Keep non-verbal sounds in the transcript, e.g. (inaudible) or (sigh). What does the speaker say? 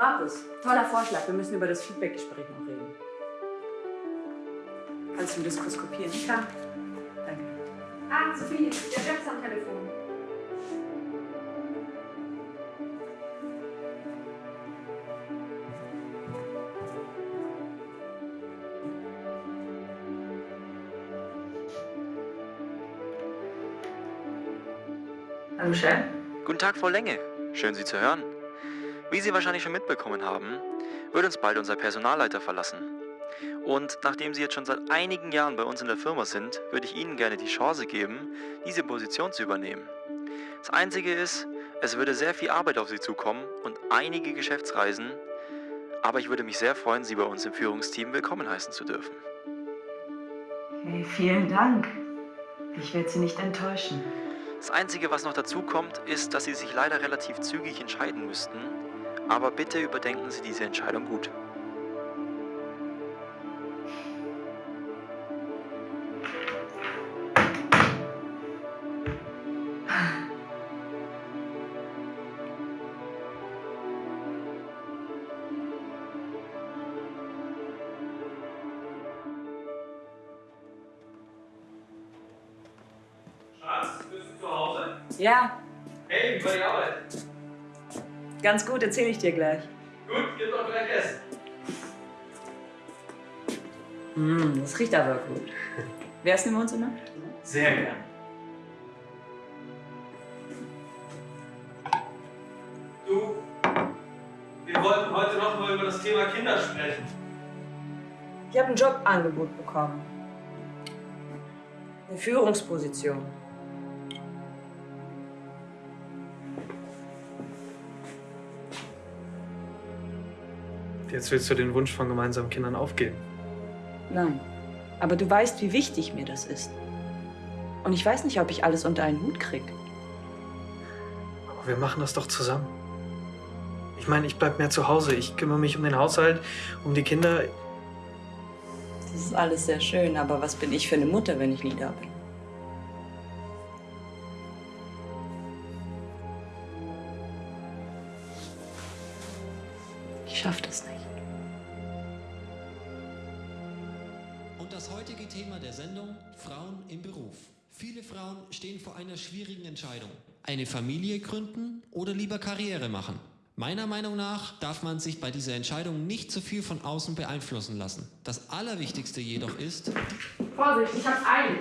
Markus, toller Vorschlag. Wir müssen über das Feedbackgespräch noch reden. Kannst du den Diskurs kopieren? Klar. Danke. Ah, Sophie, der Chef ist am Telefon. Hallo, Chef. Guten Tag, Frau Lenge. Schön, Sie zu hören. Wie Sie wahrscheinlich schon mitbekommen haben, wird uns bald unser Personalleiter verlassen. Und nachdem Sie jetzt schon seit einigen Jahren bei uns in der Firma sind, würde ich Ihnen gerne die Chance geben, diese Position zu übernehmen. Das Einzige ist, es würde sehr viel Arbeit auf Sie zukommen und einige Geschäftsreisen, aber ich würde mich sehr freuen, Sie bei uns im Führungsteam willkommen heißen zu dürfen. Hey, vielen Dank. Ich werde Sie nicht enttäuschen. Das Einzige, was noch dazu kommt, ist, dass Sie sich leider relativ zügig entscheiden müssten. Aber bitte überdenken Sie diese Entscheidung gut. Schatz, bist du zu Hause? Ja, Hey, wie war die Arbeit? Ganz gut, erzähle ich dir gleich. Gut, gib doch gleich Essen. Mm, das riecht aber gut. (laughs) Wer ist im Wohnzimmer? Sehr gern. Du, wir wollten heute noch mal über das Thema Kinder sprechen. Ich habe ein Jobangebot bekommen. Eine Führungsposition. Jetzt willst du den Wunsch von gemeinsamen Kindern aufgeben. Nein. Aber du weißt, wie wichtig mir das ist. Und ich weiß nicht, ob ich alles unter einen Hut krieg. Aber wir machen das doch zusammen. Ich meine, ich bleib mehr zu Hause. Ich kümmere mich um den Haushalt, um die Kinder. Das ist alles sehr schön, aber was bin ich für eine Mutter, wenn ich nie da bin? Ich schaff das nicht. Das heutige Thema der Sendung Frauen im Beruf. Viele Frauen stehen vor einer schwierigen Entscheidung. Eine Familie gründen oder lieber Karriere machen. Meiner Meinung nach darf man sich bei dieser Entscheidung nicht zu viel von außen beeinflussen lassen. Das Allerwichtigste jedoch ist, Vorsicht, ich hab's eilig.